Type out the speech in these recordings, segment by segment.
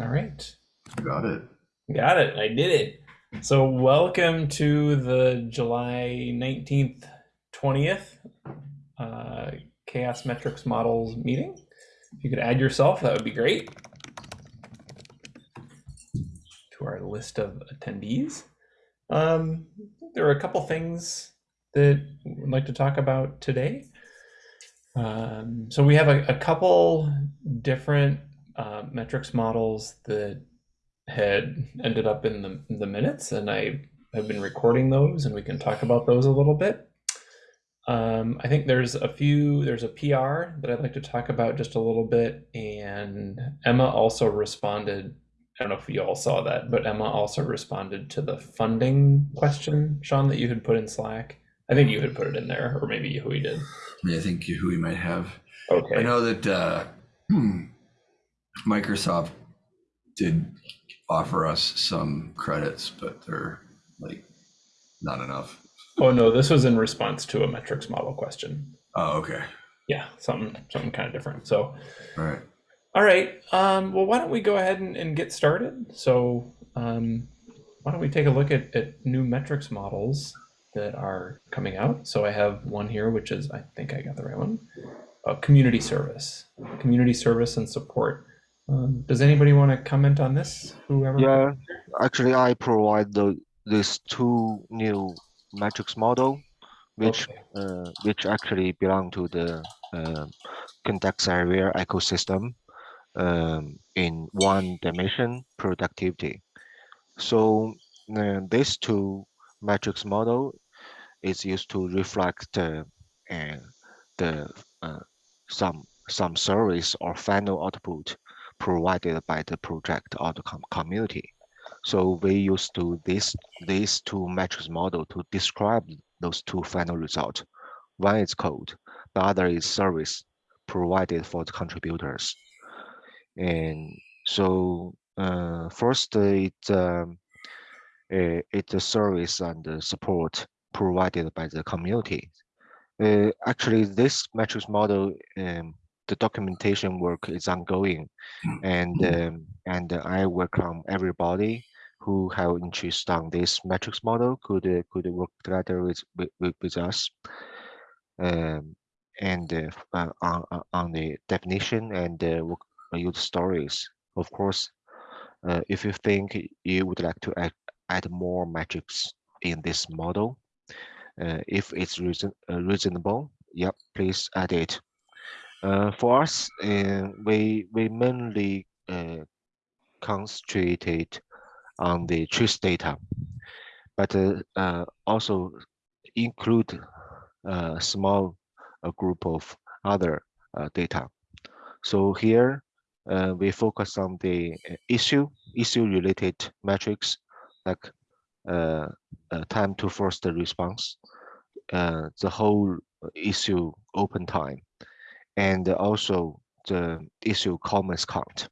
All right. Got it. Got it. I did it. So, welcome to the July 19th, 20th uh, CHAOSS Metrics Models meeting. If you could add yourself, that would be great. To our list of attendees. Um, there are a couple things that we'd like to talk about today. Um, so we have a, a couple different uh, metrics models that had ended up in the, in the minutes, and I have been recording those, and we can talk about those a little bit. Um, I think there's a few, there's a PR that I'd like to talk about just a little bit, and Emma also responded. I don't know if you all saw that, but Emma also responded to the funding question, Sean, that you had put in Slack. I think you had put it in there, or maybe Hui did. Yeah, I think who might have. Okay. I know that uh, Microsoft did offer us some credits, but they're like not enough. Oh no, this was in response to a metrics model question. Oh, okay. Yeah, something something kind of different. So, All right. all right. Um, well, why don't we go ahead and, and get started? So, um, why don't we take a look at, at new metrics models that are coming out? So I have one here, which is I think I got the right one. Uh, community service, community service and support. Um, does anybody want to comment on this? Whoever. Yeah, actually, I provide the these two new metrics model, which Okay. uh, which actually belong to the uh, context area ecosystem um, in one dimension productivity. So uh, these two metrics model is used to reflect uh, uh, the uh, some some service or final output provided by the project or the com community. So we use to this these two metrics model to describe those two final results. One is code, the other is service provided for the contributors. And so uh, first it um, uh, it's a service and support provided by the community. Uh, actually, this metrics model, um, the documentation work is ongoing, and um, and I welcome everybody who have interest on this metrics model could uh, could work together with with, with us, um, and uh, uh, on on the definition and uh, work, use stories. Of course, uh, if you think you would like to add add more metrics in this model, uh, if it's reason, uh, reasonable, yep, please add it. Uh, for us, we we mainly uh, concentrated on the trace data, but uh, also include a small a group of other data. So here uh, we focus on the issue issue related metrics like uh, uh, time to first response, the whole issue open time, and also the issue comments count.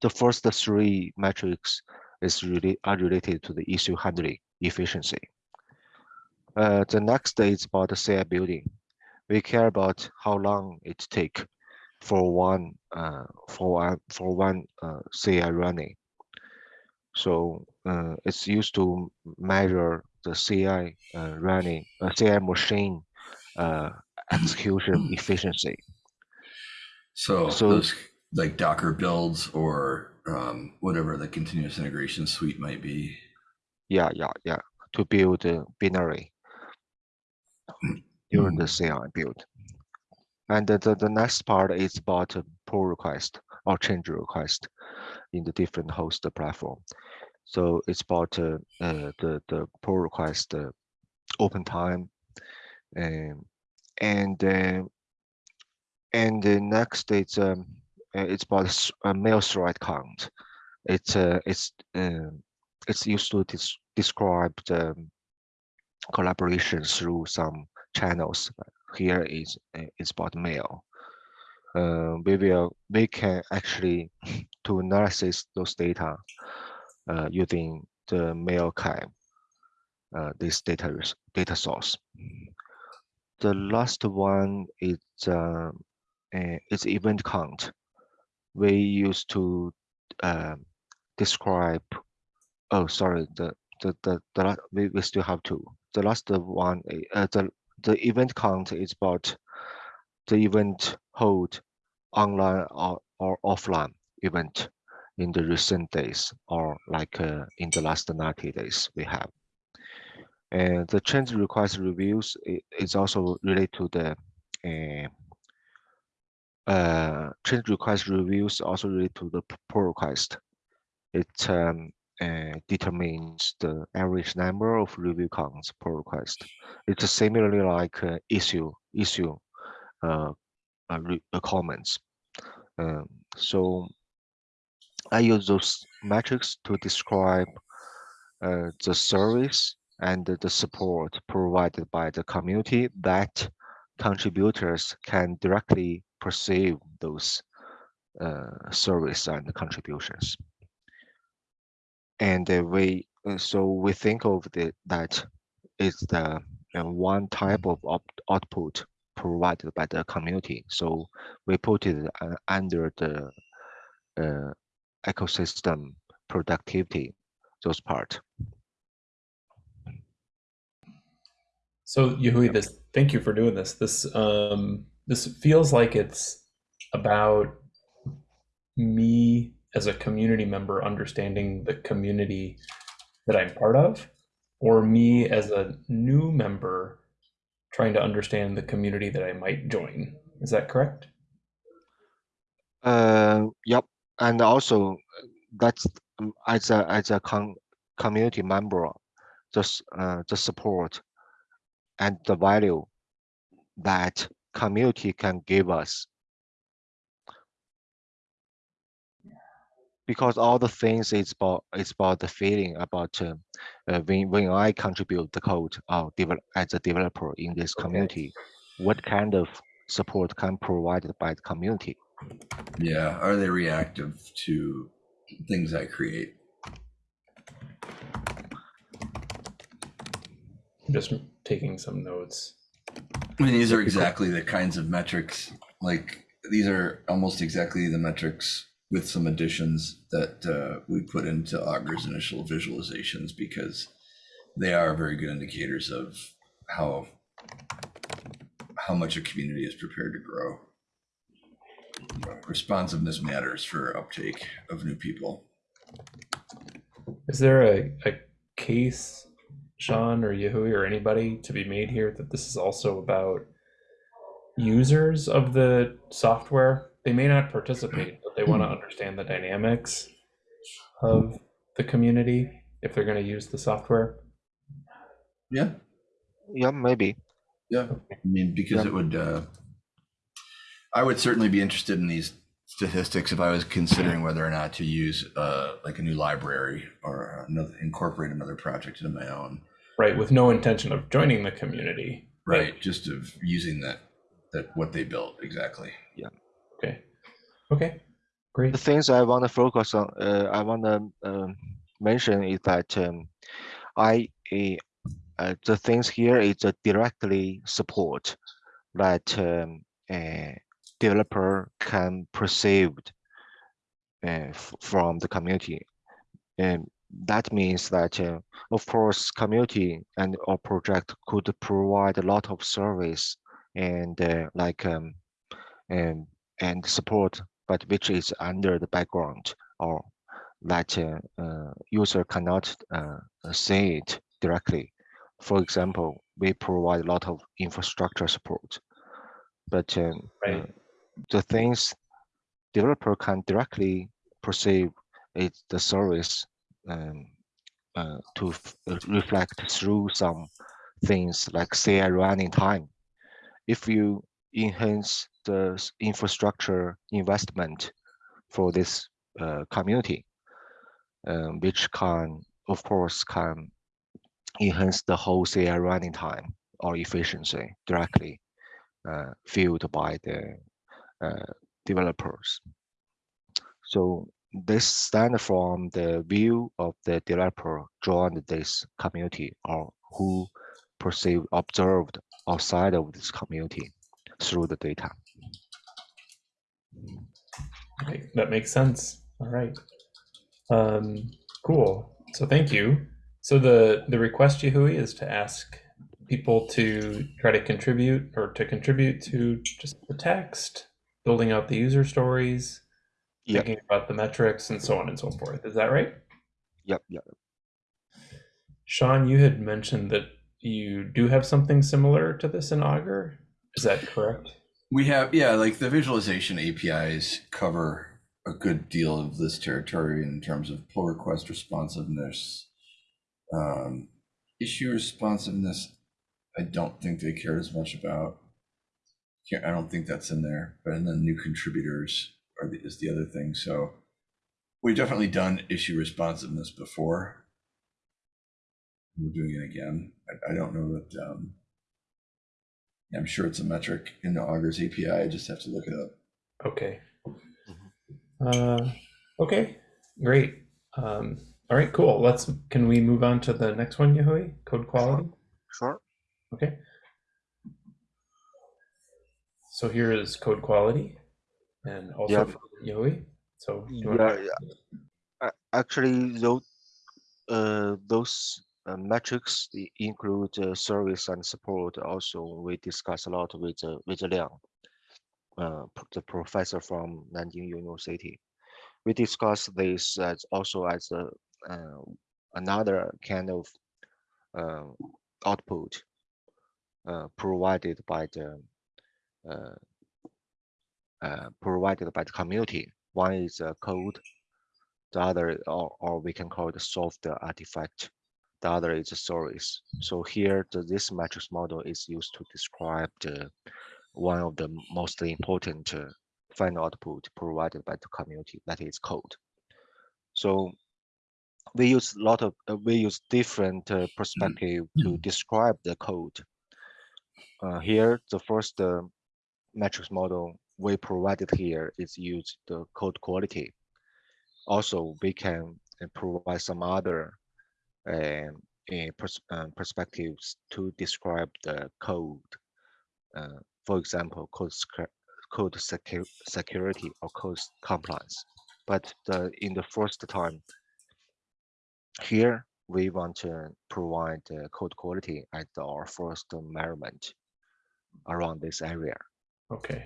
The first three metrics is really are related to the issue handling efficiency. Uh, the next is about the CI building. We care about how long it take for one uh, for one for one uh, CI running. So uh, it's used to measure the CI uh, running, uh, CI machine uh, execution efficiency. So, So- those like Docker builds or um, whatever the continuous integration suite might be. Yeah, yeah, yeah. To build binary during the CI build. And the, the, next part is about pull request or change request in the different host platform. So it's about uh, uh, the the pull request uh, open time, and and uh, and the next it's um uh, it's about a mail thread count. It's uh it's um it's used to dis describe the um, collaboration through some channels. Here is uh, it's about mail. Uh, we will we can actually to analysis those data uh, using the MailCam, uh, this data data source. The last one is uh, uh, is event count. We used to uh, describe. Oh, sorry. The the the, the we, we still have two. The last one, uh, the the event count is about the event hold online or, or offline event in the recent days or like uh, in the last 90 days we have. And the change request reviews is also related to the uh, uh, change request reviews also related to the pull request. It um, uh, determines the average number of review counts per request. It's similarly like uh, issue issue uh, uh, uh, comments. Um, so I use those metrics to describe uh, the service and the support provided by the community that contributors can directly perceive those uh, service and contributions. And uh, we uh, so we think of the that is the uh, one type of output provided by the community. So we put it uh, under the uh, ecosystem productivity, those part. So Yahui, this thank you for doing this. This um this feels like it's about me as a community member understanding the community that I'm part of, or me as a new member trying to understand the community that I might join. Is that correct? Uh, yep, and also that's um, as a as a con community member, just uh, the support and the value that community can give us. Because all the things it's about it's about the feeling about uh, uh, when when I contribute the code or develop as a developer in this Okay. community, what kind of support can provided by the community? Yeah. Are they reactive to things I create? Just taking some notes. I mean, these are exactly the kinds of metrics. Like these are almost exactly the metrics with some additions that uh, we put into Augur's initial visualizations because they are very good indicators of how how much a community is prepared to grow. Responsiveness matters for uptake of new people. Is there a, a case, Sean or Yahui or anybody to be made here that this is also about users of the software? They may not participate, but they want to understand the dynamics of the community if they're going to use the software. Yeah, Yeah, maybe. yeah. I mean, because Yeah. it would. Uh, I would certainly be interested in these statistics if I was considering whether or not to use uh, like a new library or another incorporate another project into my own. Right, with no intention of joining the community. but- Right, just of using that that what they built exactly. Yeah. Okay. Okay. Great. The things I want to focus on, uh, I want to um, mention is that um, I uh, uh, the things here is a directly support that um, a developer can perceive uh, f- from the community, and that means that uh, of course community and or project could provide a lot of service and uh, like um, and and support but which is under the background or that uh, uh, user cannot uh, uh, see it directly. For example, we provide a lot of infrastructure support, but um, uh, Right. the things developer can directly perceive is the service um, uh, to uh, reflect through some things like CI running time. If you enhance the infrastructure investment for this uh, community, um, which can, of course, can enhance the whole CI running time or efficiency directly uh, fueled by the uh, developers. So this stand from the view of the developer joined this community or who perceived observed outside of this community through the data. Okay, that makes sense. All right. Um, cool. So thank you. So the the request, Yahui, is to ask people to try to contribute or to contribute to just the text, building out the user stories, Yep. thinking about the metrics, and so on and so forth. Is that right? Yep, yep. Sean, you had mentioned that you do have something similar to this in Augur. Is that correct? We have, yeah, like the visualization APIs cover a good deal of this territory in terms of pull request responsiveness. Um, issue responsiveness, I don't think they care as much about. I don't think that's in there, but and then new contributors are the, is the other thing. So we've definitely done issue responsiveness before. We're doing it again. I, I don't know that. Um, I'm sure it's a metric in the Augur's API. I just have to look it up. Okay. Uh, okay, great. Um, all right, cool. Let's. Can we move on to the next one, Yahui? Code quality. Sure. Okay. So here is code quality, and also for Yahui. So Yeah, yeah. Actually, those uh, those uh, metrics include uh, service and support. Also, we discuss a lot with uh, with Liang, uh, the professor from Nanjing University. We discuss this as also as a uh, another kind of uh, output uh, provided by the uh, uh, provided by the community. One is a code, the other, or, or we can call it a software artifact. The other is a service. So here, the, this matrix model is used to describe the one of the most important uh, final output provided by the community, that is code. So we use a lot of uh, we use different uh, perspective to describe the code. Uh, here, the first uh, metrics model we provided here is use the code quality. Also, we can uh, provide some other um, uh, pers um, perspectives to describe the code. Uh, for example, code code secu security or code compliance. But the, in the first time, here we want to provide uh, code quality as our first measurement around this area. Okay.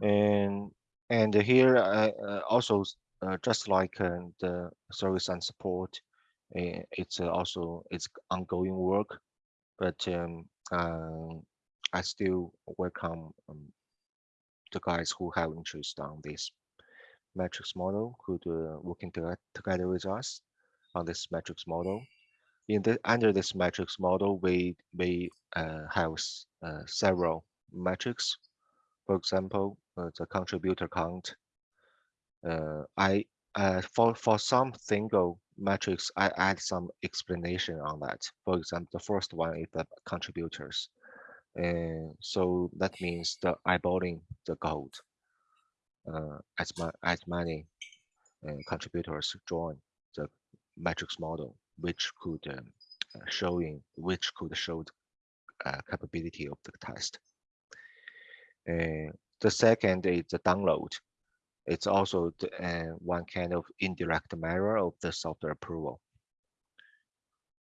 And and here uh, uh, also uh, just like the service and support uh, it's also it's ongoing work but um, uh, i still welcome um, the guys who have interest on this metrics model could uh, working together with us on this metrics model. In the under this metrics model we we uh, have uh, several metrics for example, uh, the contributor count. Uh, I uh, for for some single metrics, I add some explanation on that. For example, the first one is the contributors, and so that means the eyeballing the code. Uh, as ma as many uh, contributors join the metrics model, which could um, showing which could show the uh, capability of the test. Uh, the second is the download. It's also the, uh, one kind of indirect mirror of the software approval.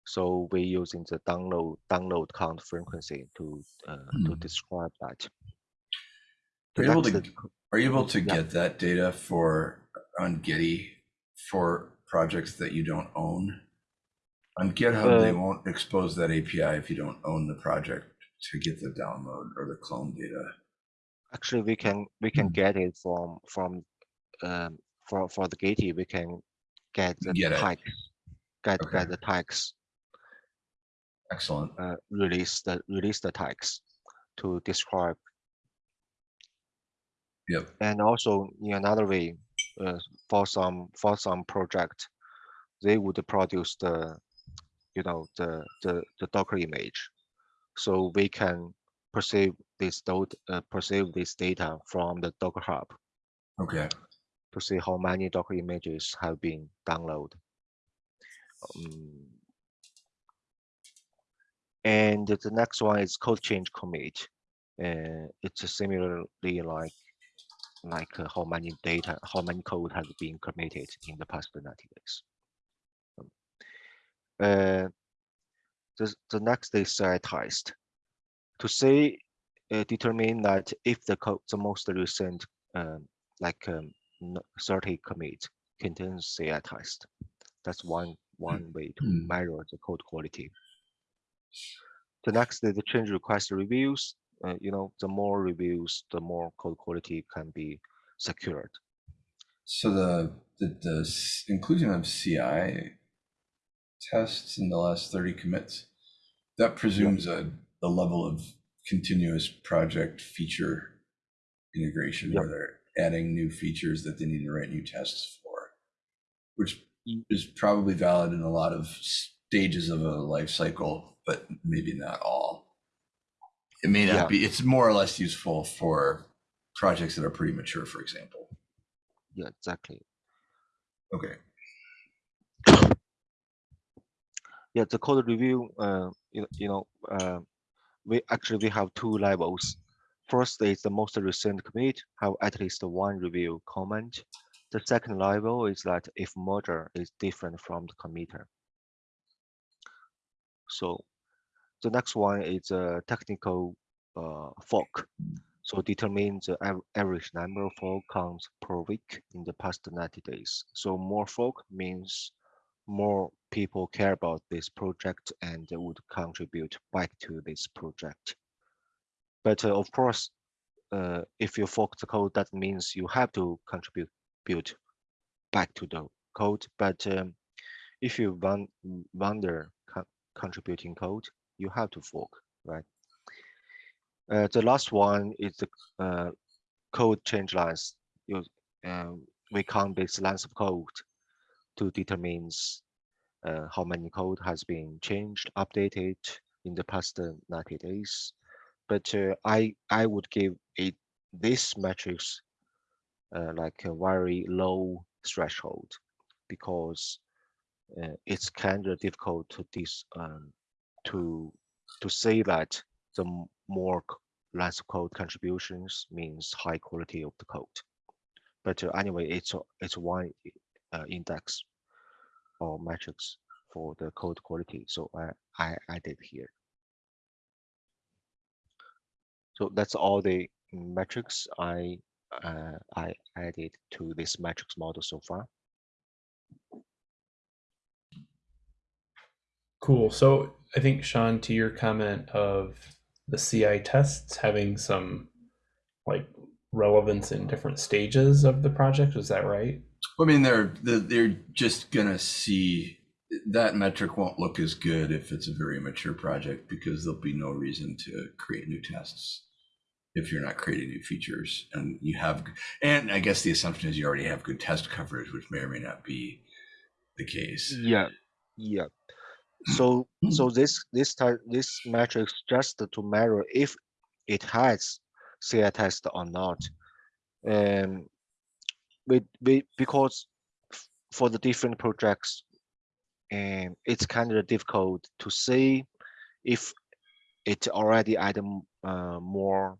So we're using the download download count frequency to uh, to Hmm. describe that. Are you able to, the- are you able to Yeah. get that data for, on Gitee for projects that you don't own? On GitHub, they Uh, won't expose that API if you don't own the project to get the download or the clone data. Actually we can we can Hmm. get it from from um, for for the Gitee we can get the Get tags get Okay. get the tags Excellent. uh, release the release the tags to describe Yep. and also in another way uh, for some for some project they would produce the you know the the, the docker image so we can perceive this dot uh, perceive this data from the docker hub Okay. to see how many docker images have been downloaded um, and the next one is code change commit uh, it's similarly like like uh, how many data, how many code has been committed in the past 90 days. Um, Uh, the, the next is CI test. To say, uh, determine that if the code, the most recent, um, like um, 30 commit contains CI test. That's one one way to Hmm. measure the code quality. The next is the change request reviews. Uh, you know, the more reviews, the more code quality can be secured. So the, the, the inclusion of CI tests in the last 30 commits, that presumes a, a level of continuous project feature integration where they're adding new features that they need to write new tests for, which Mm. is probably valid in a lot of stages of a life cycle, but maybe not all. It may not Yeah. be, it's more or less useful for projects that are pretty mature, for example. Yeah, exactly. Okay. Yeah, the code review, uh, you, you know, uh, we actually we have two levels. First is the most recent commit, have at least one review comment. The second level is that if merger is different from the committer. So the next one is a technical uh, fork. So determine the average number of fork counts per week in the past 90 days. So more fork means more people care about this project and would contribute back to this project. But uh, of course, uh, if you fork the code, that means you have to contribute back to the code. But um, if you want wonder co contributing code, you have to fork, right? Uh, the last one is the uh, code change lines. You, um, we count this lines of code to determines uh, how many code has been changed, updated in the past uh, 90 days. But uh, I I would give it this metrics uh, like a very low threshold because uh, it's kind of difficult to this um, to to say that the more lines code contributions means high quality of the code. But uh, anyway, it's it's one index or metrics for the code quality. So I I added here. So that's all the metrics I uh, I added to this metrics model so far. Cool. So I think Sean, to your comment of the CI tests having some like relevance in different stages of the project, was that right? I mean, they're they're just gonna see that metric won't look as good if it's a very mature project because there'll be no reason to create new tests if you're not creating new features and you have and I guess the assumption is you already have good test coverage, which may or may not be the case. Yeah, yeah. So so this this type this metrics just to measure if it has CI test or not. Um, we we because for the different projects, um, it's kind of difficult to see if it already add uh, more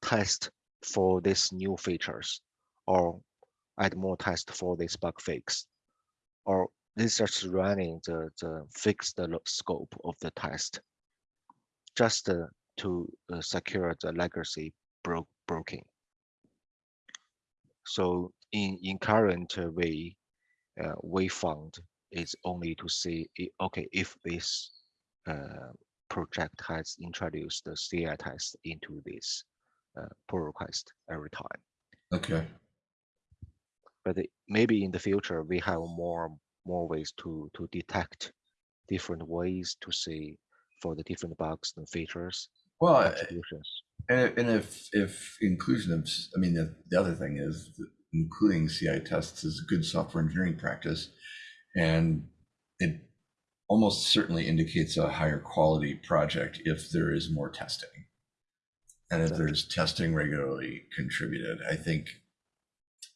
test for these new features or add more test for this bug fix or this just running the, the fix the scope of the test just uh, to uh, secure the legacy bro broking. So in, in current way, uh, we found is only to see, i- okay, if this uh, project has introduced the CI test into this uh, pull request every time. Okay. But it- maybe in the future, we have more more ways to to detect different ways to see for the different bugs and features Well, And, and if if inclusion of, I mean, the, the other thing is including CI tests is a good software engineering practice, and it almost certainly indicates a higher quality project if there is more testing, and if there's testing regularly contributed. I think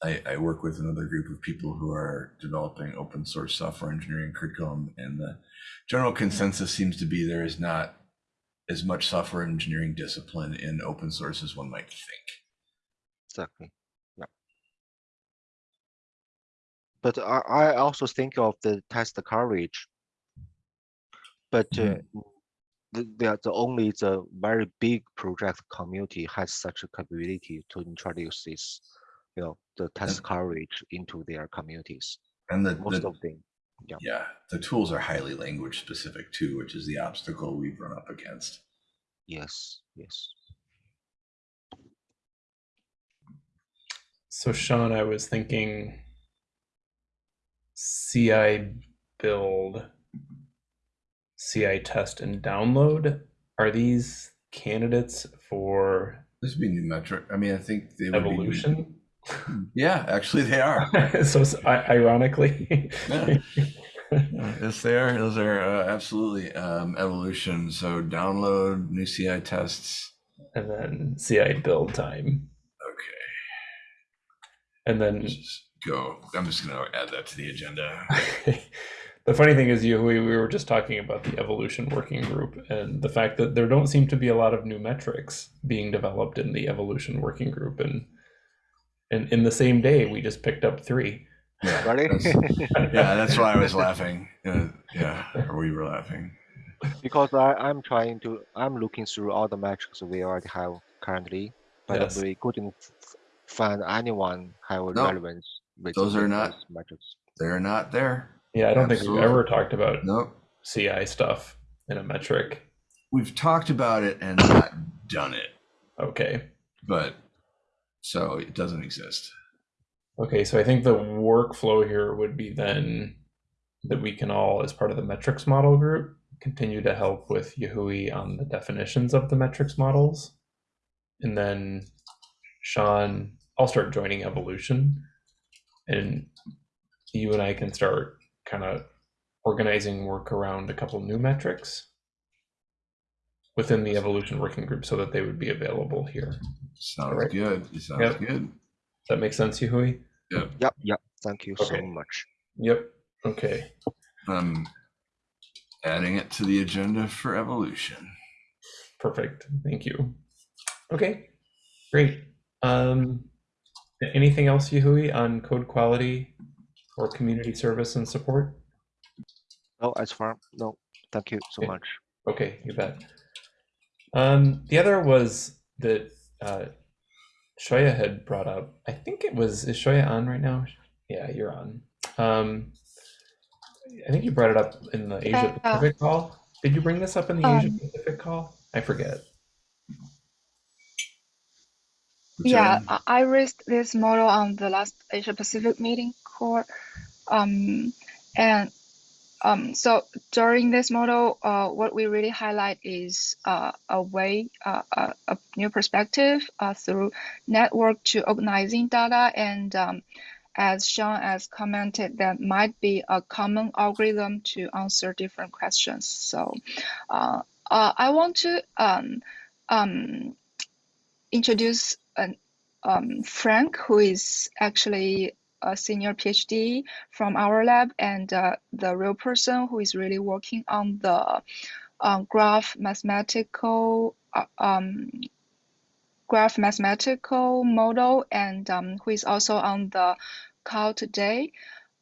I, I work with another group of people who are developing open source software engineering curriculum, and the general consensus seems to be there is not as much software engineering discipline in open source as one might think. Exactly. Yeah. But I, I also think of the test coverage. But uh, the, the, the only the very big project community has such a capability to introduce this, you know, the test coverage into their communities. And the, Most the of them. Yeah. yeah, the tools are highly language specific too, which is the obstacle we've run up against. Yes, yes. So Sean, I was thinking CI build, CI test and download. Are these candidates for This would be new metric. I mean, I think they would evolution? Yeah, actually, they are. so ironically, Yeah. yes, they are. Those are uh, absolutely um, evolution. So download new CI tests. and then CI build time, Okay, and then just go. I'm just gonna add that to the agenda. the funny thing is, you we, we were just talking about the evolution working group and the fact that there don't seem to be a lot of new metrics being developed in the evolution working group, and and in the same day we just picked up three. Yeah, Really? that's- yeah, that's why I was laughing. Uh, yeah, or we were laughing. because I, I'm trying to, I'm looking through all the metrics we already have currently, but Yes. we couldn't find anyone have No, relevance with those are not- metrics. They're not there. Yeah, I don't think we've ever talked about Nope. CI stuff in a metric. We've talked about it and not done it, Okay. but so it doesn't exist. Okay, so I think the workflow here would be then that we can all, as part of the metrics model group, continue to help with Yahui on the definitions of the metrics models. And then Sean, I'll start joining evolution. And you and I can start kind of organizing work around a couple new metrics within the evolution working group so that they would be available here. Does Sounds Alright. good. It sounds Yep. good. that make sense, Yahui? Yep, yep. Yep. Thank you Okay. so much. Yep. Okay. I'm adding it to the agenda for evolution. Perfect. Thank you. Okay, great. Um, anything else, Yahui, on code quality or community service and support? No, as far, no, thank you so Okay. much. Okay, you bet. Um, the other was that uh, Shoya had brought up. I think it was is Shoya on right now? Yeah, you're on. Um, I think you brought it up in the Asia Yeah. Pacific call. Did you bring this up in the Asia Um, Pacific call? I forget. Which Yeah. I I raised this model on the last Asia Pacific meeting core. Um, and um, so during this model, uh, what we really highlight is uh, a way, uh, a, a new perspective uh, through network to organizing data. And um, as Sean has commented, that might be a common algorithm to answer different questions. So uh, uh, I want to um, um, introduce an, um, Frank, who is actually a senior PhD from our lab and uh, the real person who is really working on the um, graph mathematical uh, um, graph mathematical model and um, who is also on the call today.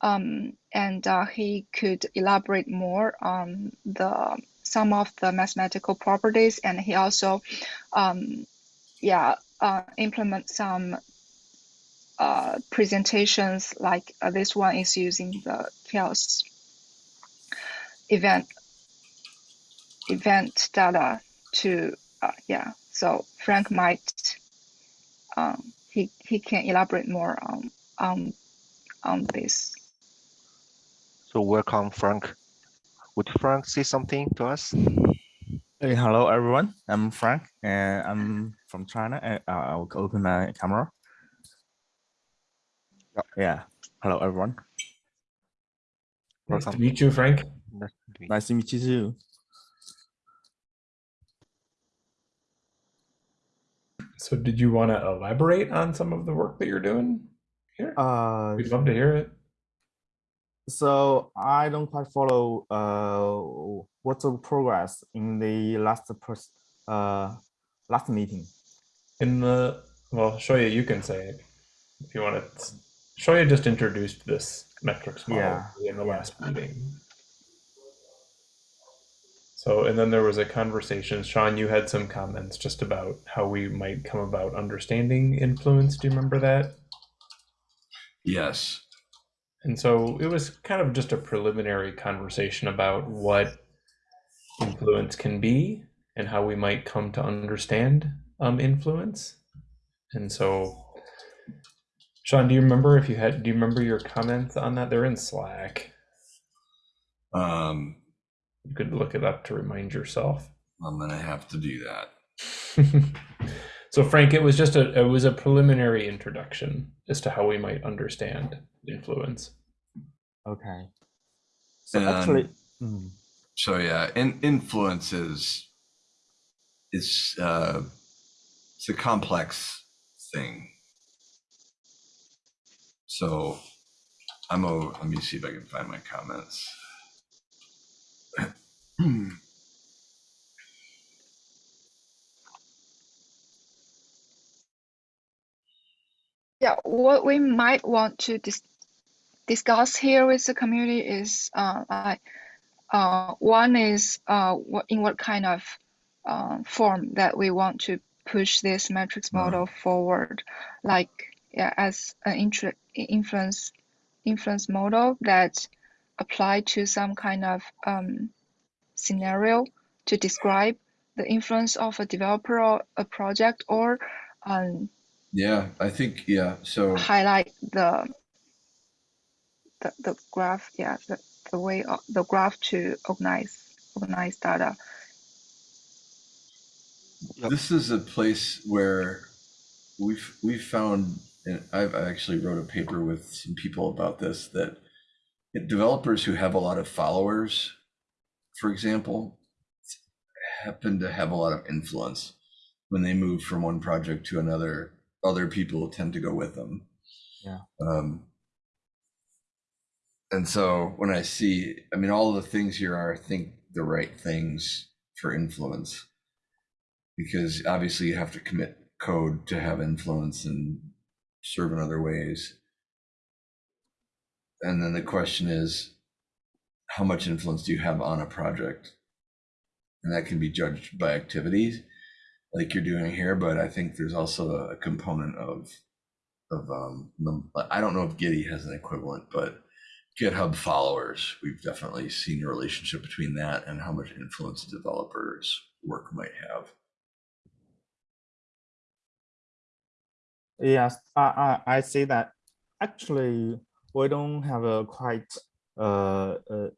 Um, and uh, he could elaborate more on the some of the mathematical properties and he also um, yeah uh, implement some uh, presentations like uh, this one is using the CHAOSS event event data to uh, yeah so frank might um, he he can elaborate more on on on this So welcome, Frank. Would Frank say something to us? Hey, hello everyone. I'm Frank and I'm from China. And uh, I'll open my camera. Yep. Yeah. Hello everyone. Nice to Welcome. meet you, Frank. Nice to meet you. Nice to meet you too. So, did you want to elaborate on some of the work that you're doing here? Uh, We'd love to hear it. So I don't quite follow uh what's the progress in the last uh last meeting. In the well, Shoya, you. You can say it if you want to Shoya just introduced this metrics model Yeah. in the last meeting. So, and then there was a conversation. Sean, you had some comments just about how we might come about understanding influence. Do you remember that? Yes. And so it was kind of just a preliminary conversation about what influence can be and how we might come to understand um, influence. And so, Sean, do you remember if you had, do you remember your comments on that? They're in Slack. Um, You could look it up to remind yourself. I'm gonna have to do that. so, Frank, it was just a, it was a preliminary introduction as to how we might understand influence. Okay. So And- actually, mm, So yeah, in, influence is it's uh, it's a complex thing. So I'm a let me see if I can find my comments. Yeah, what we might want to dis- discuss here with the community is uh, uh, one is uh, what in what kind of uh, form that we want to push this metrics model forward, like yeah, as an influence influence model that apply to some kind of um, scenario to describe the influence of a developer or a project or um, yeah, I think yeah. So highlight the the, the graph yeah the, the way of the graph to organize organize data this is a place where we've we've found and I've actually wrote a paper with some people about this that developers who have a lot of followers, for example, happen to have a lot of influence when they move from one project to another. Other people tend to go with them. Yeah. Um, and so when I see, I mean, all the things here are, I think, the right things for influence because obviously you have to commit code to have influence and serve in other ways. And then the question is, how much influence do you have on a project? And that can be judged by activities like you're doing here, but I think there's also a component of of um I don't know if Gitee has an equivalent, but GitHub followers, we've definitely seen a relationship between that and how much influence developers' work might have. yes, I, I, I see that actually we don't have a quite uh, uh,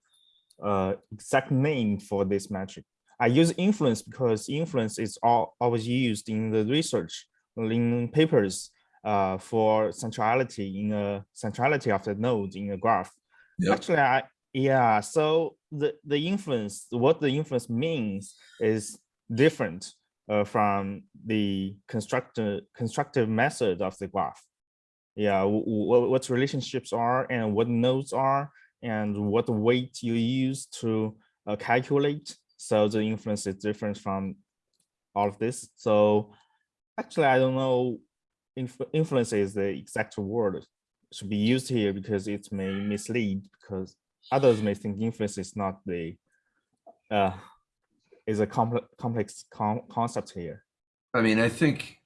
uh, exact name for this metric. I use influence because influence is all, always used in the research in papers uh, for centrality in a centrality of the node in a graph. Yep. Actually, I yeah. So the the influence, what the influence means, is different uh, from the constructive constructive method of the graph. Yeah, what what relationships are and what nodes are and what weight you use to uh, calculate. So the influence is different from all of this. So actually, I don't know. Inf influence is the exact word should be used here because it may mislead because others may think influence is not the uh is a complex complex con concept here. I mean, I think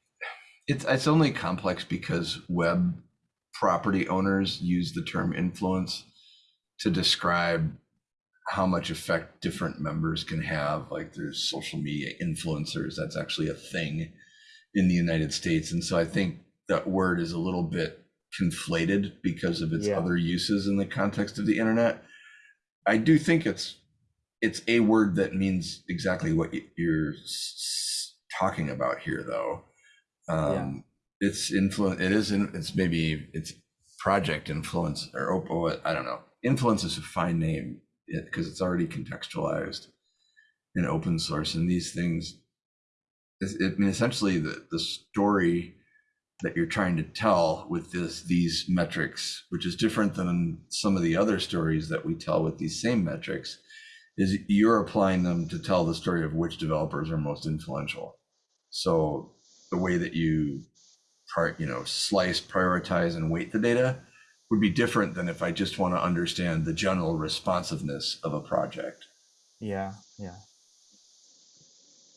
it's it's only complex because web property owners use the term influence to describe how much effect different members can have. Like there's social media influencers, that's actually a thing in the United States. And so I think that word is a little bit conflated because of its Yeah. other uses in the context of the internet. I do think it's it's a word that means exactly what you're talking about here though um it's influence it is in, it's maybe it's project influence or op- i don't know influence is a fine name because it's already contextualized in open source and these things is- i mean essentially the the story that you're trying to tell with this these metrics which is different than some of the other stories that we tell with these same metrics is you're applying them to tell the story of which developers are most influential. So the way that you part, you know, slice, prioritize, and weight the data would be different than if I just want to understand the general responsiveness of a project. Yeah, yeah.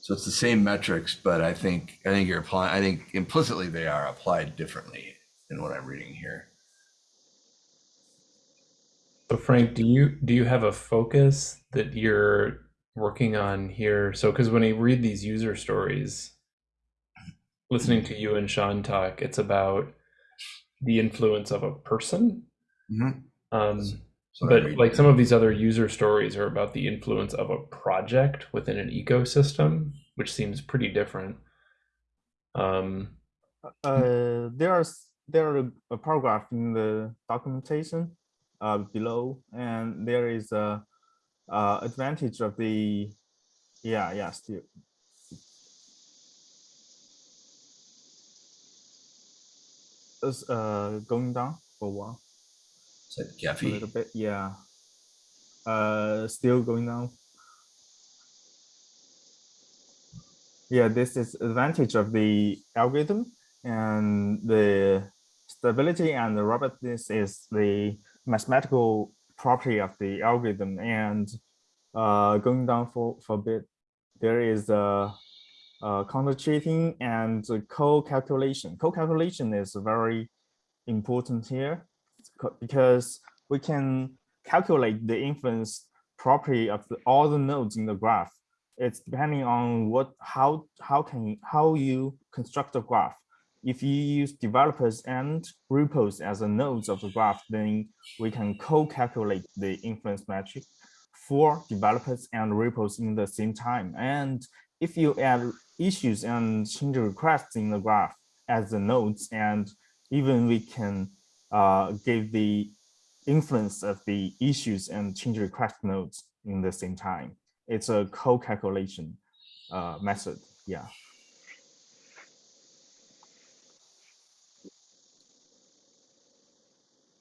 So it's the same metrics, but I think I think you're applying. I think implicitly they are applied differently than what I'm reading here. So Frank, do you do you have a focus that you're working on here? So because when I read these user stories, listening to you and Sean talk, it's about the influence of a person. Mhm. Um, So but like some of these other user stories are about the influence of a project within an ecosystem, which seems pretty different. Um, Uh, there's there are a paragraph in the documentation uh, below, and there is a uh, advantage of the yeah yeah still. Is uh going down for a while Is that a little bit yeah. Uh still going down. Yeah this is advantage of the algorithm and the stability and the robustness is the mathematical property of the algorithm. And uh going down for for a bit there is a uh, counter cheating and co-calculation. Co-calculation is very important here because we can calculate the influence property of the, all the nodes in the graph. It's depending on what how how can how you construct the graph. If you use developers and repos as the nodes of the graph, then we can co-calculate the influence metric for developers and repos in the same time. And if you add issues and change requests in the graph as the nodes, and even we can uh, give the influence of the issues and change request nodes in the same time. It's a co-calculation uh, method. Yeah.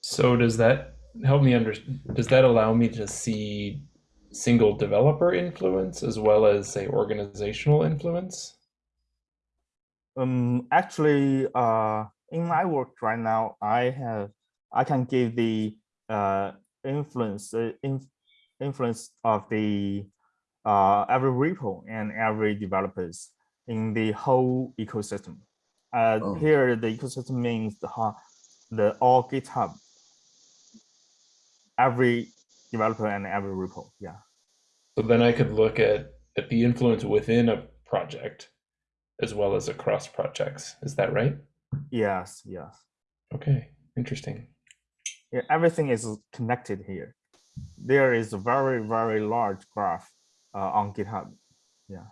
so does that help me under, does that allow me to see single developer influence as well as say organizational influence? Um, actually, uh, in my work right now, I have I can give the uh, influence uh, in, influence of the uh, every repo and every developers in the whole ecosystem. Uh, Oh. Here, the ecosystem means the the all GitHub, every developer and every repo. Yeah. So then I could look at, at the influence within a project as well as across projects. Is that right? Yes. Yes. Okay, interesting. Yeah, everything is connected here. There is a very, very large graph uh, on GitHub. Yeah.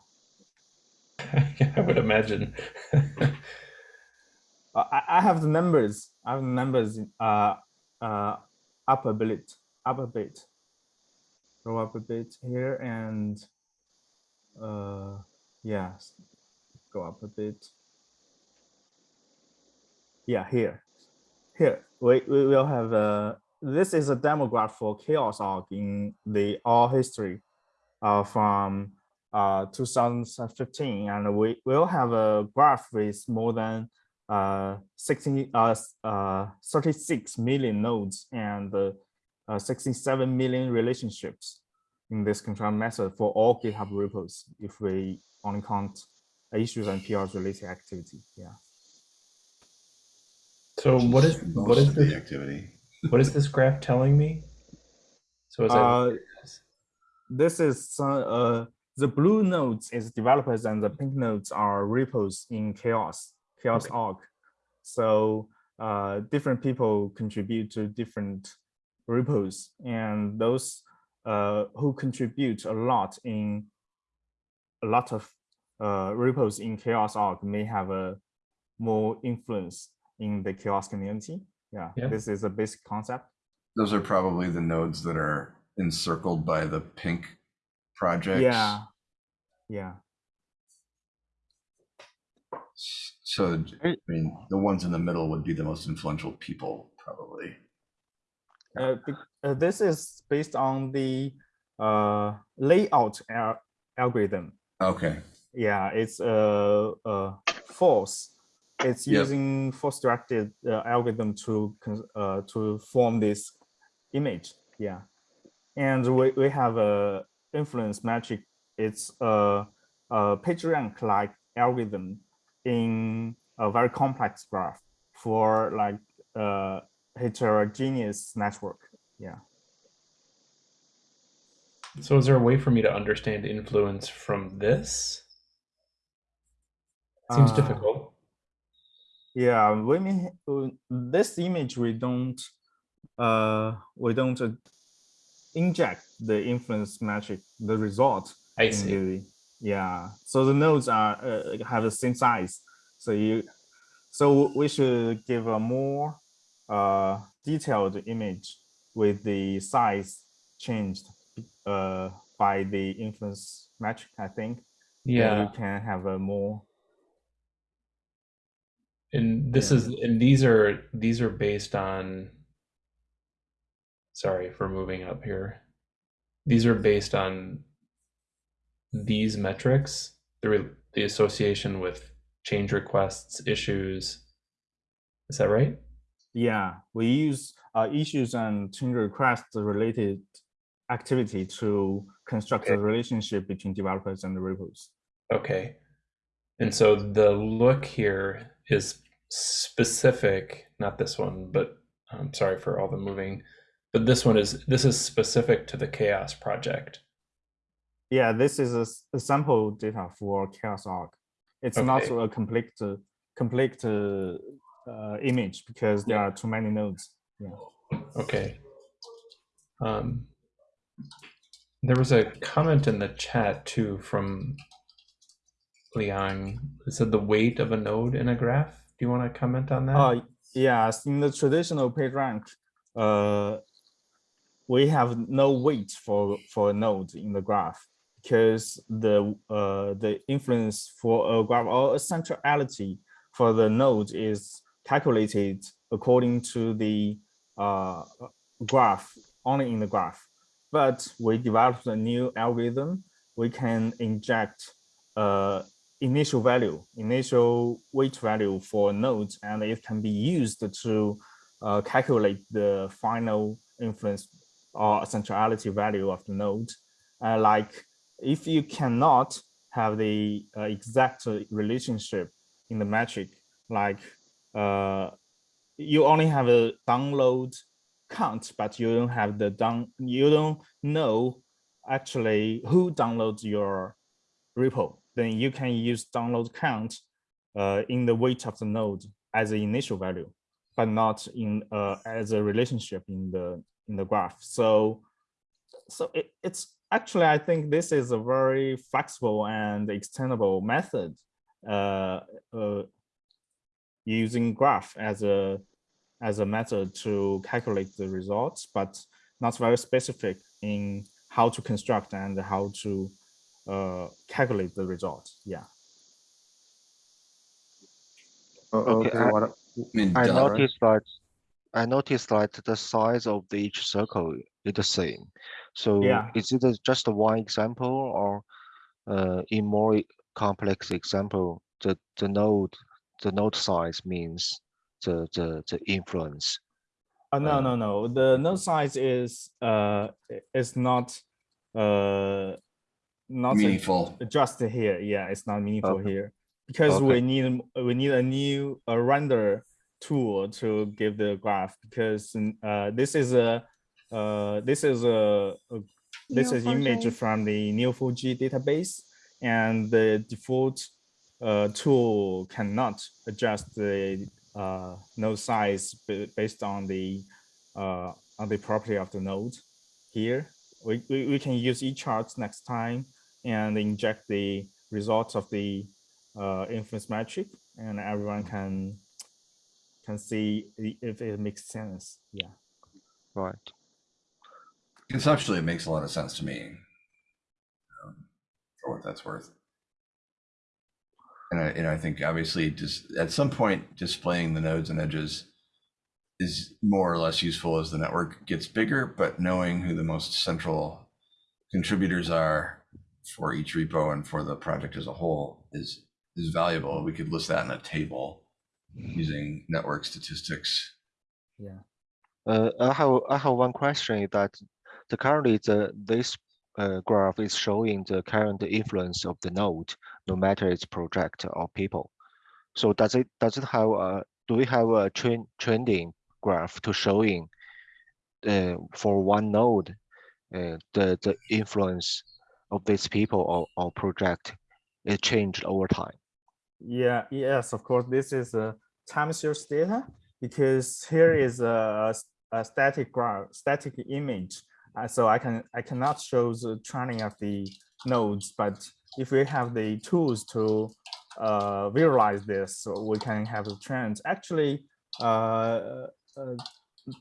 I would imagine. Uh, I, I have the numbers. I have the numbers uh, uh, up a bit, up a bit. Go up a bit here and uh, yeah, go up a bit. Yeah, here, here we, we will have a, this is a demo graph for CHAOSS org in the all history uh, from uh, 2015 and we will have a graph with more than uh, 16, uh, uh, 36 million nodes and uh, uh, 67 million relationships in this control method for all GitHub repos if we only count issues and PRs related activity. Yeah. So what is what is the this, activity? what is this graph telling me? So as I Uh, this is some, uh, the blue nodes is developers and the pink nodes are repos in CHAOSS CHAOSS org so uh, different people contribute to different repos and those uh, who contribute a lot in a lot of uh, repos in CHAOSS org may have a more influence in the CHAOSS community yeah, Yeah. this is a basic concept Those are probably the nodes that are encircled by the pink projects. yeah yeah So, I mean, the ones in the middle would be the most influential people, probably. Uh, uh, this is based on the uh, layout al- algorithm. Okay. Yeah, it's a, a force it's Yep. using force directed uh, algorithm to uh, to form this image. Yeah, and we, we have a influence metric. It's a, a PageRank like algorithm in a very complex graph for like uh, heterogeneous network. Yeah. So is there a way for me to understand influence from this? Seems Uh, difficult. Yeah, we may uh, this image we don't uh we don't uh, inject the influence metric the result I see. the yeah so the nodes are uh, have the same size so you so we should give a more uh detailed image with the size changed uh by the influence metric I think Yeah. we can have a more And this Yeah. is and these are these are based on sorry for moving up here. These are based on these metrics, the the association with change requests, issues. Is that right? Yeah, we use uh, issues and change requests related activity to construct a relationship between developers and the repos. Okay. And so the look here is specific, not this one, but I'm sorry for all the moving, but this one is this is specific to the CHAOSS project. Yeah, this is a sample data for CHAOSS org. It's not a complete complete uh, uh, image because there are too many nodes. Yeah. Okay. Um, there was a comment in the chat too from Liang. It said the weight of a node in a graph. Do you want to comment on that? Uh, yes, in the traditional PageRank, uh, we have no weight for for a node in the graph because the uh, the influence for a graph or a centrality for the node is calculated according to the uh, graph only in the graph. But we developed a new algorithm. We can inject uh, initial value, initial weight value for nodes, and it can be used to uh, calculate the final influence or centrality value of the node. Uh, like if you cannot have the uh, exact relationship in the metric, like uh, you only have a download count, but you don't have the down, you don't know actually who downloads your repo, then you can use download count uh, in the weight of the node as an initial value, but not in uh, as a relationship in the in the graph. So, so it, it's actually I think this is a very flexible and extendable method uh, uh, using graph as a as a method to calculate the results, but not very specific in how to construct and how to uh, calculate the result. Yeah. Oh, Okay, okay, I- what, I mean, I duh. noticed that I noticed that the size of the each circle is the same. So Yeah. is it a- just a one example or uh, in more complex example, the, the node the node size means the the, the influence. Uh, no, Uh, no, no. The node size is uh is not uh not a- meaningful. just here. Yeah, it's not meaningful Okay. here because Okay. we need we need a new a render tool to give the graph because uh this is a uh this is a, a this is image from the Neo4j database and the default uh, tool cannot adjust the uh, node size based on the uh, on the property of the node here. We, we, we can use eCharts next time and inject the results of the uh, influence metric and everyone can can see if it makes sense. Yeah. Right. Conceptually, it makes a lot of sense to me. um, For what that's worth. And I, and I think obviously just at some point displaying the nodes and edges is more or less useful as the network gets bigger, but knowing who the most central contributors are for each repo and for the project as a whole is is valuable. We could list that in a table using network statistics. Yeah. Uh, I have I have one question that the currently the this uh, graph is showing the current influence of the node, no matter its project or people. So does it does it have a do we have a trend trending graph to showing uh, for one node uh, the the influence of these people or, or project it changed over time? Yeah, yes, of course, this is a time series data because here is a, a static graph, static image. Uh, so I can I cannot show the training of the nodes, but if we have the tools to uh, visualize this, so we can have the trends. Actually, uh, uh,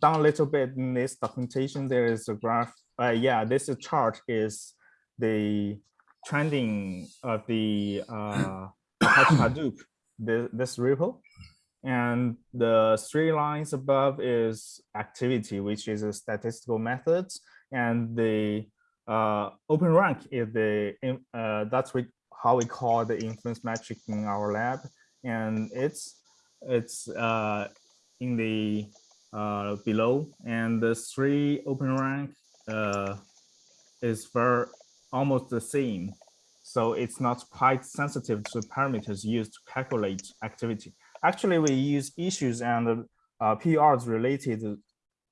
down a little bit in this documentation, there is a graph. Uh, yeah, this chart is the trending of the uh, Hadoop, this, this repo. And the three lines above is activity, which is a statistical method. And the uh, OpenRank is the, uh, that's we, how we call the influence metric in our lab. And it's, it's uh, in the uh, below and the three OpenRank uh, is very almost the same. So it's not quite sensitive to parameters used to calculate activity. Actually, we use issues and uh, PRs related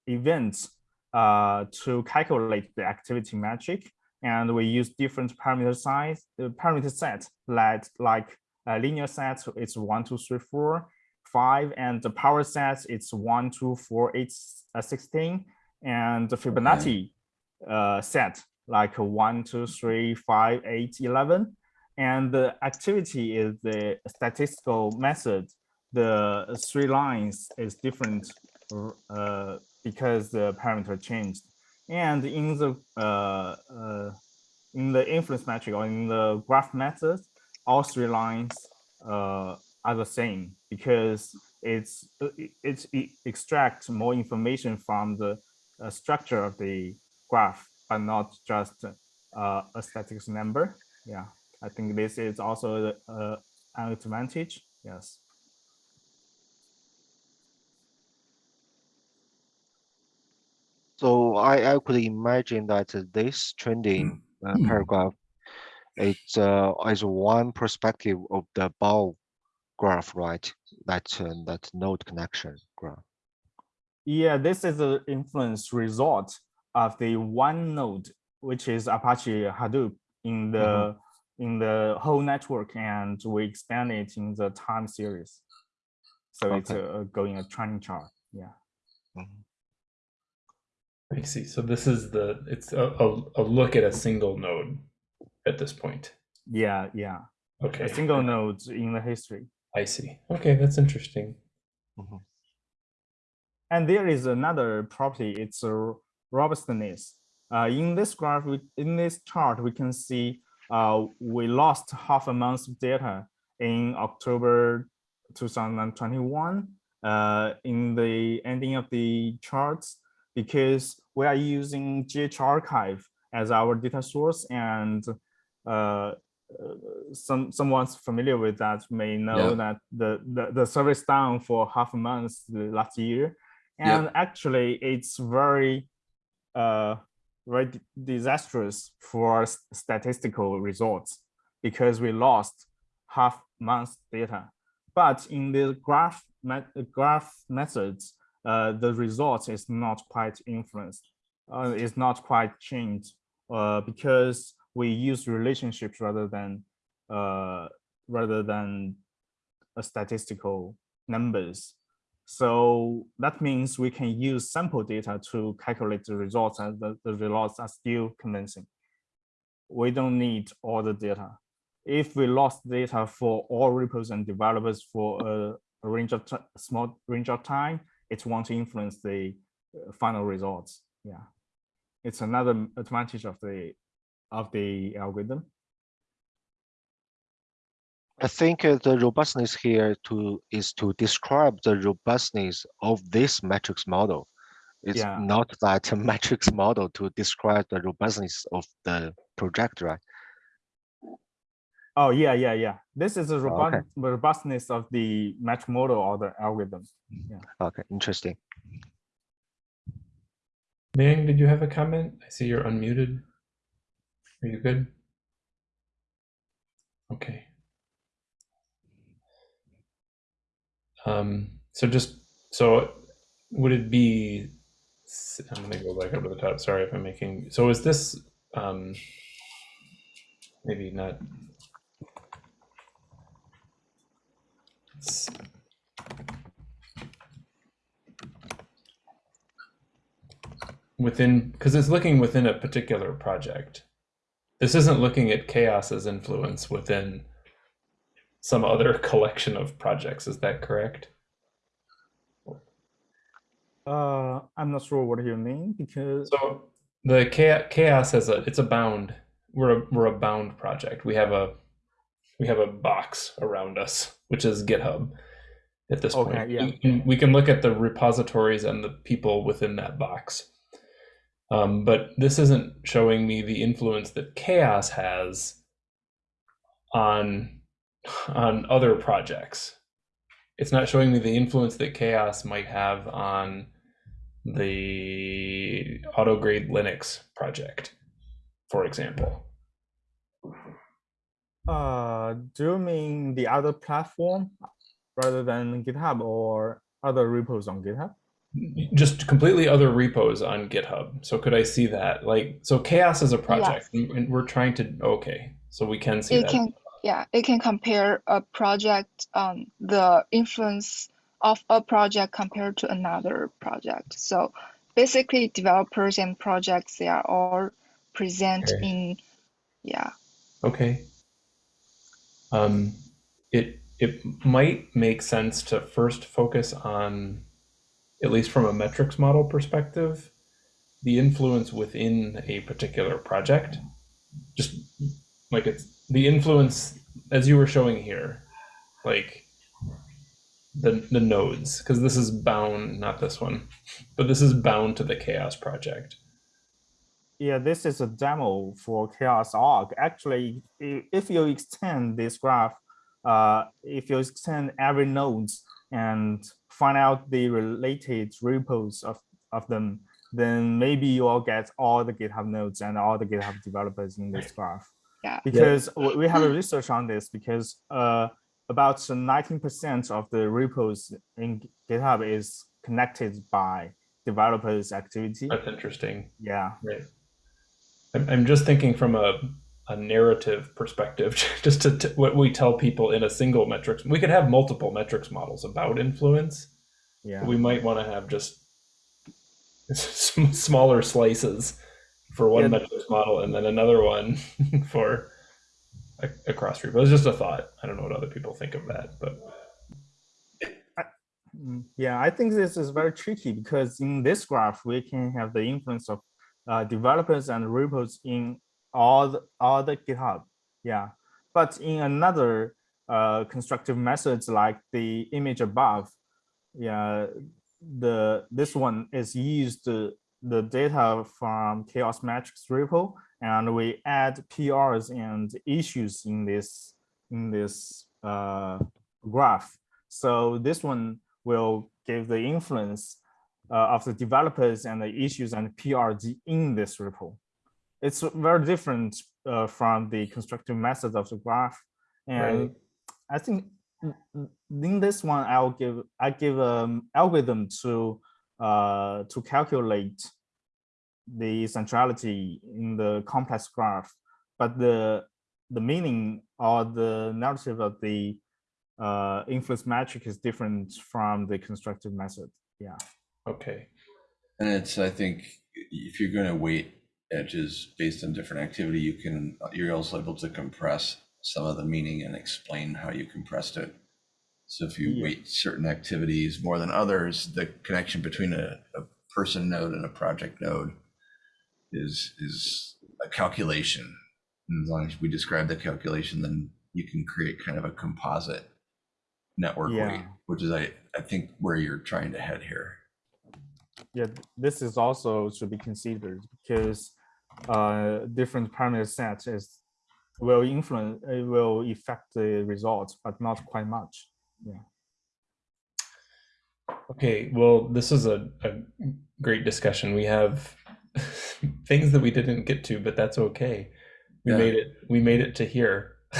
events uh, to calculate the activity metric. And we use different parameter size, uh, parameter set like, like a linear set, it's one, two, three, four, five, and the power set, it's one, two, four, eight, uh, 16, and the Fibonacci uh, set, like one, two, three, five, eight, 11. And the activity is the statistical method. The three lines is different uh, because the parameter changed. And in the uh, uh, in the influence metric or in the graph method, all three lines uh, are the same because it's it's it extracts more information from the uh, structure of the graph but not just uh, a statistics number. Yeah, I think this is also uh, an advantage. Yes. So I, I could imagine that this trending uh, paragraph it's uh, is one perspective of the ball graph, right? That uh, that node connection graph. Yeah, this is an influence result of the one node, which is Apache Hadoop in the mm -hmm. in the whole network, and we expand it in the time series. So okay. it's uh, going a trending chart. Yeah. Mm -hmm. I see. So this is the it's a, a, a, look at a single node at this point. Yeah, yeah. Okay. A single node in the history. I see. Okay, that's interesting. Mm -hmm. And there is another property. It's a robustness. Uh, in this graph, we, in this chart, we can see uh, we lost half a month of data in October 2021 uh, in the ending of the charts because we are using GH archive as our data source and uh, some someone's familiar with that may know yeah. that the, the the service down for half a month last year and yeah. actually it's very uh, very disastrous for statistical results because we lost half month data. But in the graph, graph methods, uh, the result is not quite influenced, uh, it's not quite changed uh, because we use relationships rather than uh, rather than statistical numbers. So that means we can use sample data to calculate the results and the, the results are still convincing. We don't need all the data. If we lost data for all repos and developers for a, a range of small range of time, it won't influence the uh, final results. Yeah, it's another advantage of the of the algorithm. I think uh, the robustness here to is to describe the robustness of this matrix model. It's yeah. not that matrix model to describe the robustness of the project, right? Oh, yeah, yeah, yeah. This is a okay. robustness of the match model or the algorithm. Yeah. Okay, interesting. Ming, did you have a comment? I see you're unmuted. Are you good? Okay. Um, so just so would it be? I'm gonna go back up to the top. Sorry if I'm making. So is this um, maybe not? Within, because it's looking within a particular project. This isn't looking at CHAOSS's influence within some other collection of projects. Is that correct? Uh, I'm not sure what you mean because So the CHAOSS has a it's a bound. We're a we're a bound project. We have a we have a box around us, which is GitHub. At this Okay, point, yeah. we, can, we can look at the repositories and the people within that box. Um, but this isn't showing me the influence that CHAOSS has on on other projects. It's not showing me the influence that CHAOSS might have on the Automotive Grade Linux project, for example. uh, do you mean the other platform rather than GitHub or other repos on GitHub? Just completely other repos on GitHub. So could I see that? Like, so CHAOSS is a project, and and we're trying to. Okay, so we can see It that. can, yeah, it can compare a project, um, the influence of a project compared to another project. So basically developers and projects, they are all present Okay. in, yeah, Okay. Um, it it might make sense to first focus on, at least from a metrics model perspective, the influence within a particular project. Just like it's the influence as you were showing here, like the the nodes, because this is bound, not this one, but this is bound to the CHAOSS project. Yeah, this is a demo for CHAOSS org. Actually, if you extend this graph, uh, if you extend every nodes and find out the related repos of, of them, then maybe you'll get all the GitHub nodes and all the GitHub developers in this graph. Yeah. Because w- we have a research on this because uh, about 19% of the repos in GitHub is connected by developers activity. That's interesting. Yeah. Right. I'm, I'm just thinking from a, a narrative perspective, just to, t- what we tell people in a single metrics. We could have multiple metrics models about influence. Yeah. We might want to have just sm- smaller slices for one Yeah. metrics model and then another one for a, a cross repo. It's just a thought. I don't know what other people think of that, but Mm, Yeah, I think this is very tricky because in this graph, we can have the influence of uh, developers and repos in all the, all the GitHub. Yeah, but in another uh, constructive methods like the image above, yeah, the this one is used the, data from CHAOSS metrics repo and we add PRs and issues in this in this uh, graph. So this one will give the influence uh, of the developers and the issues and PRG in this repo. It's very different uh, from the constructive methods of the graph. And Right. I think in this one, I'll give I give an algorithm to uh, to calculate the centrality in the complex graph, but the the meaning or the narrative of the uh, influence metric is different from the constructive method. Yeah. okay. And it's, I think, if you're going to weight edges based on different activity, you can, you're also able to compress some of the meaning and explain how you compressed it. So if you Yeah. weight certain activities more than others, the connection between a, a person node and a project node is, is a calculation. And as long as we describe the calculation, then you can create kind of a composite network weight, which is, I, I think where you're trying to head here. Yeah, this is also should be considered because uh, different parameter set is will influence, it will affect the results, but not quite much. Okay, well, this is a, a great discussion. We have things that we didn't get to, but that's okay. We Yeah. made it. We made it to here.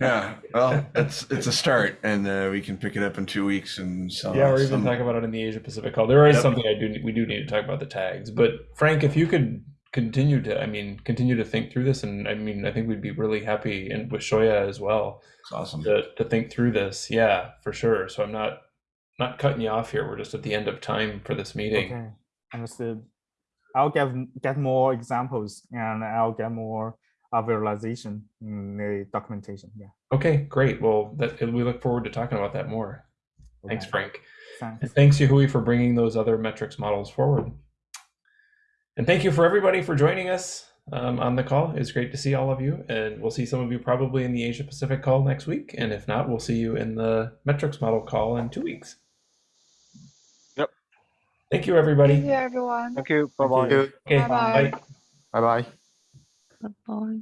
Yeah, well, it's it's a start, and uh, we can pick it up in two weeks and so. Yeah, or even some- talk about it in the Asia Pacific call. There is Yep. something I do. We do need to talk about the tags. But Frank, if you could continue to, I mean, continue to think through this, and I mean, I think we'd be really happy, and with Shoya as well, It's awesome. to to think through this. Yeah, for sure. So I'm not not cutting you off here. We're just at the end of time for this meeting. Okay, understood. I'll get get more examples and I'll get more uh, visualization in the documentation. Yeah. Okay, great. Well, that, we look forward to talking about that more. Thanks, Okay, Frank. Thanks. And thanks, Yahui, for bringing those other metrics models forward. And thank you for everybody for joining us um, on the call. It's great to see all of you. And we'll see some of you probably in the Asia Pacific call next week. And if not, we'll see you in the metrics model call in two weeks. Yep. Thank you, everybody. Thank you, everyone. Thank you. Bye bye. Okay, Bye-bye. bye. Bye bye. Bye bye.